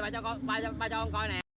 ba cho con ba cho ba cho con coi nè.